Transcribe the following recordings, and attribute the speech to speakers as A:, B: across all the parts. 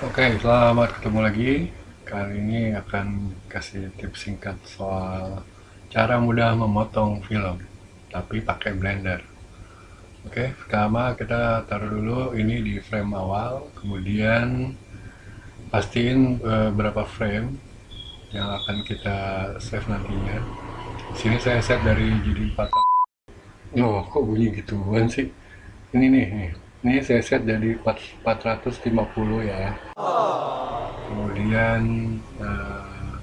A: Oke, selamat ketemu lagi. Kali ini akan kasih tips singkat soal cara mudah memotong film, tapi pakai blender. Oke, pertama kita taruh dulu ini di frame awal, kemudian pastiin uh, berapa frame yang akan kita save nantinya. Sini saya set dari jadi 4. Oh, kok bunyi gituan sih? Ini nih, nih ini saya set jadi 450 ya. Kemudian uh,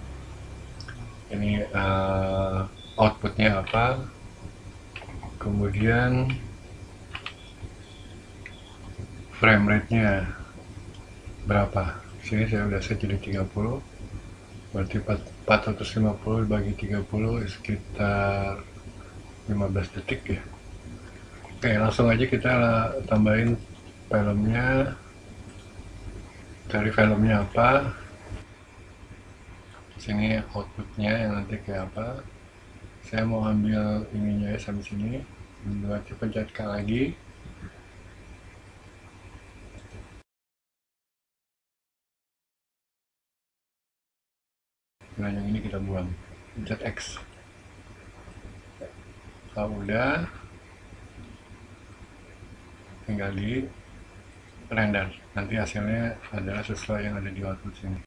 A: ini uh, outputnya apa? Kemudian frame rate nya berapa? Sini saya udah set jadi 30 berarti 450 bagi 30 sekitar 15 detik ya Oke, langsung aja kita tambahin filmnya. Cari filmnya apa. Sini outputnya yang nanti kayak apa. Saya mau ambil ininya ya sampai sini. Berarti pencet lagi. Nah, yang ini kita buang. Pencet X. Kalau udah, tinggal di render nanti hasilnya adalah sesuai yang ada di output sini.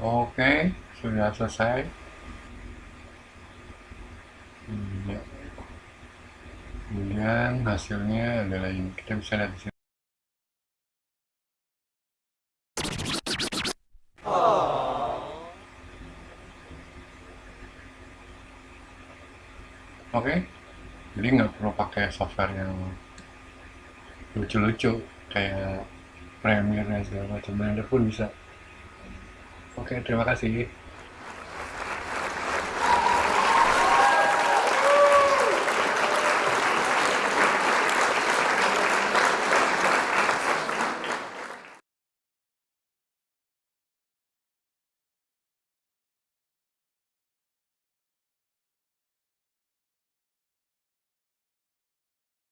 A: Oke sudah selesai. Kemudian hasilnya adalah ini. Kita bisa lihat di sini oke. Okay? jadi nggak perlu pakai software yang lucu-lucu kayak Premiere dan segala macam. Blender pun bisa. Oke okay, terima kasih